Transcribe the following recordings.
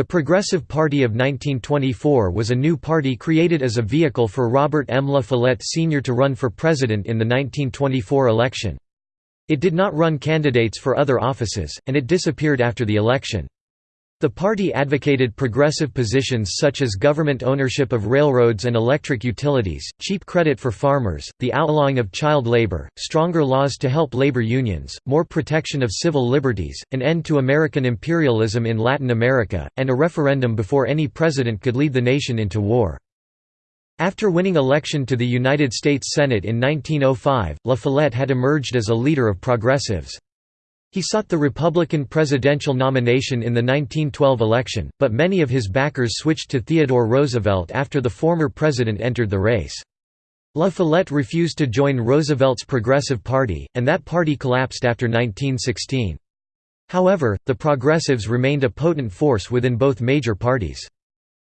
The Progressive Party of 1924 was a new party created as a vehicle for Robert M. La Follette Sr. to run for president in the 1924 election. It did not run candidates for other offices, and it disappeared after the election. The party advocated progressive positions such as government ownership of railroads and electric utilities, cheap credit for farmers, the outlawing of child labor, stronger laws to help labor unions, more protection of civil liberties, an end to American imperialism in Latin America, and a referendum before any president could lead the nation into war. After winning election to the United States Senate in 1905, La Follette had emerged as a leader of progressives. He sought the Republican presidential nomination in the 1912 election, but many of his backers switched to Theodore Roosevelt after the former president entered the race. La Follette refused to join Roosevelt's Progressive Party, and that party collapsed after 1916. However, the Progressives remained a potent force within both major parties.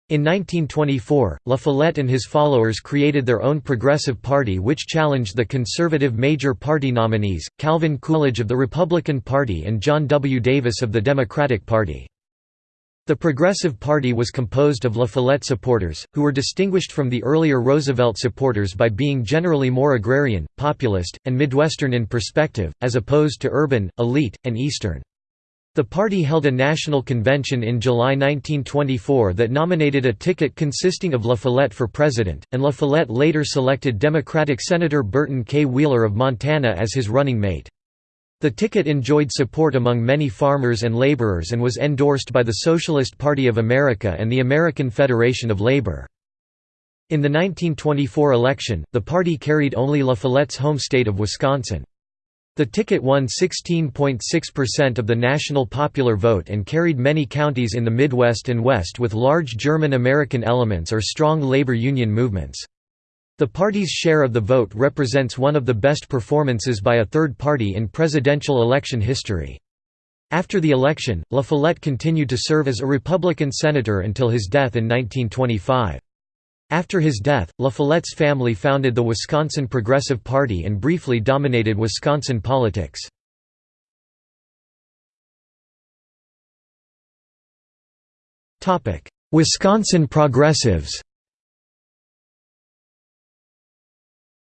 In 1924, La Follette and his followers created their own Progressive Party which challenged the conservative major party nominees, Calvin Coolidge of the Republican Party and John W. Davis of the Democratic Party. The Progressive Party was composed of La Follette supporters, who were distinguished from the earlier Roosevelt supporters by being generally more agrarian, populist, and Midwestern in perspective, as opposed to urban, elite, and Eastern. The party held a national convention in July 1924 that nominated a ticket consisting of La Follette for president, and La Follette later selected Democratic Senator Burton K. Wheeler of Montana as his running mate. The ticket enjoyed support among many farmers and laborers and was endorsed by the Socialist Party of America and the American Federation of Labor. In the 1924 election, the party carried only La Follette's home state of Wisconsin. The ticket won 16.6% of the national popular vote and carried many counties in the Midwest and West with large German-American elements or strong labor union movements. The party's share of the vote represents one of the best performances by a third party in presidential election history. After the election, La Follette continued to serve as a Republican senator until his death in 1925. After his death, La Follette's family founded the Wisconsin Progressive Party and briefly dominated Wisconsin politics. Wisconsin Progressives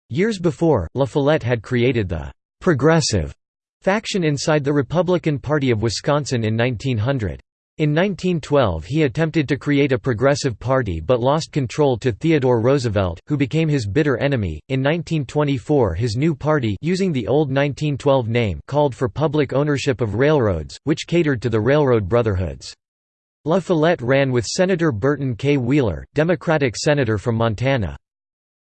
Years before, La Follette had created the «progressive» faction inside the Republican Party of Wisconsin in 1900. In 1912 he attempted to create a progressive party but lost control to Theodore Roosevelt, who became his bitter enemy. In 1924 his new party using the old 1912 name called for public ownership of railroads, which catered to the railroad brotherhoods. La Follette ran with Senator Burton K. Wheeler, Democratic senator from Montana.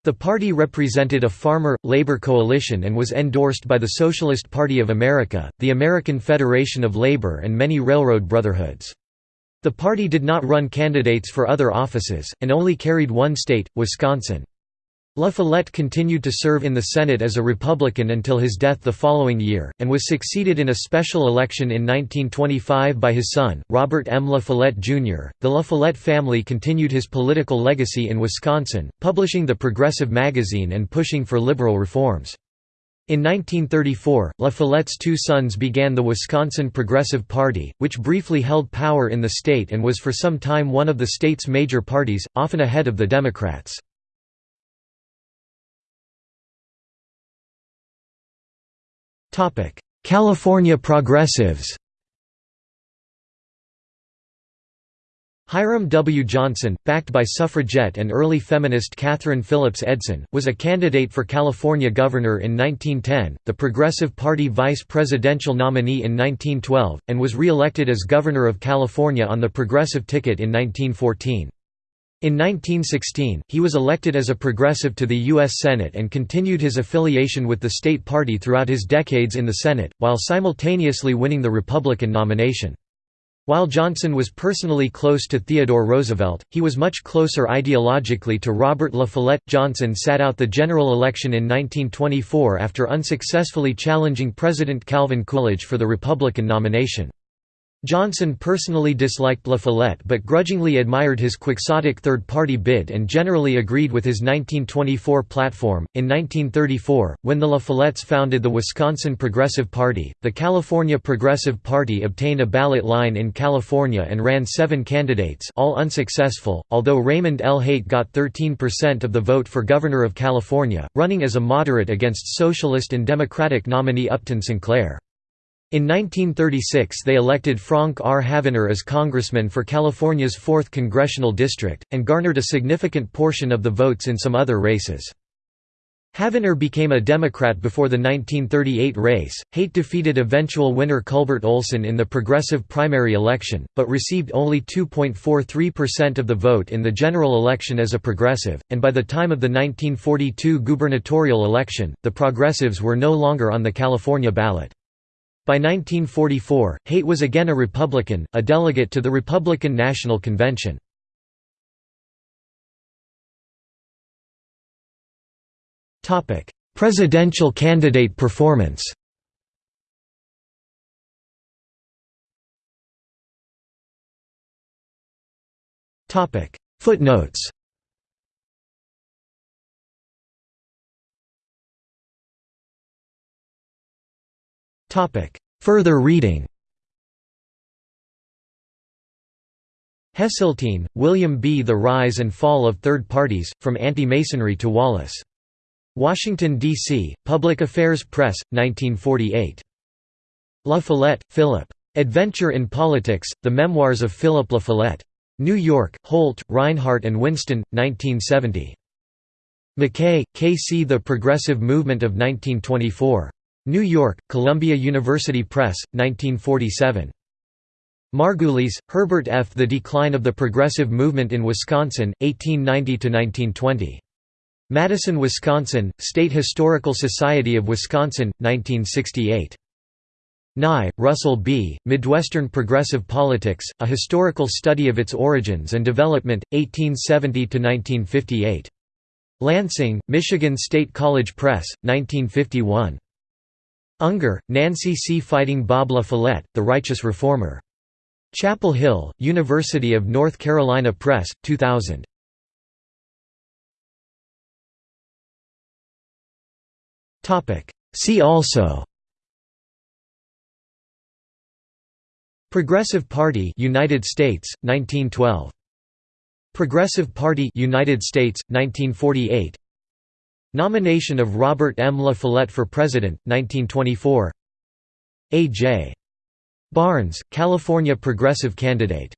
The party represented a farmer-labor coalition and was endorsed by the Socialist Party of America, the American Federation of Labor and many railroad brotherhoods. The party did not run candidates for other offices, and only carried one state, Wisconsin. La Follette continued to serve in the Senate as a Republican until his death the following year, and was succeeded in a special election in 1925 by his son, Robert M. La Follette, Jr. The La Follette family continued his political legacy in Wisconsin, publishing the Progressive magazine and pushing for liberal reforms. In 1934, La Follette's two sons began the Wisconsin Progressive Party, which briefly held power in the state and was for some time one of the state's major parties, often ahead of the Democrats. California Progressives Hiram W. Johnson, backed by suffragette and early feminist Katherine Philips Edson, was a candidate for California governor in 1910, the Progressive Party vice presidential nominee in 1912, and was re-elected as governor of California on the Progressive ticket in 1914. In 1916, he was elected as a progressive to the U.S. Senate and continued his affiliation with the state party throughout his decades in the Senate, while simultaneously winning the Republican nomination. While Johnson was personally close to Theodore Roosevelt, he was much closer ideologically to Robert La Follette. Johnson sat out the general election in 1924 after unsuccessfully challenging President Calvin Coolidge for the Republican nomination. Johnson personally disliked La Follette but grudgingly admired his quixotic third party bid and generally agreed with his 1924 platform. In 1934, when the La Follettes founded the Wisconsin Progressive Party, the California Progressive Party obtained a ballot line in California and ran seven candidates, all unsuccessful, although Raymond L. Haight got 13% of the vote for governor of California, running as a moderate against socialist and Democratic nominee Upton Sinclair. In 1936 they elected Frank R. Havenner as congressman for California's 4th congressional district, and garnered a significant portion of the votes in some other races. Havenner became a Democrat before the 1938 race. Haight defeated eventual winner Culbert Olson in the progressive primary election, but received only 2.43% of the vote in the general election as a progressive, and by the time of the 1942 gubernatorial election, the progressives were no longer on the California ballot. By 1944, Haight was again a Republican, a delegate to the Republican National Convention. Presidential candidate performance Footnotes Further reading Hesseltine, William B. The Rise and Fall of Third Parties, From Anti-Masonry to Wallace. Washington, D.C., Public Affairs Press, 1948. La Follette, Philip. Adventure in Politics, The Memoirs of Philip La Follette. New York, Holt, Rinehart and Winston, 1970. MacKay, K. C. The Progressive Movement of 1924. New York, Columbia University Press, 1947. Margulies, Herbert F. The Decline of the Progressive Movement in Wisconsin, 1890–1920. Madison, Wisconsin, State Historical Society of Wisconsin, 1968. Nye, Russell B., Midwestern Progressive Politics, A Historical Study of Its Origins and Development, 1870–1958. Lansing, Michigan State College Press, 1951. Unger, Nancy C. Fighting Bob La Follette, The Righteous Reformer. Chapel Hill, University of North Carolina Press, 2000. See also Progressive Party United States 1912 Progressive Party United States 1948 Nomination of Robert M. La Follette for President, 1924 A. J. Barnes, California Progressive candidate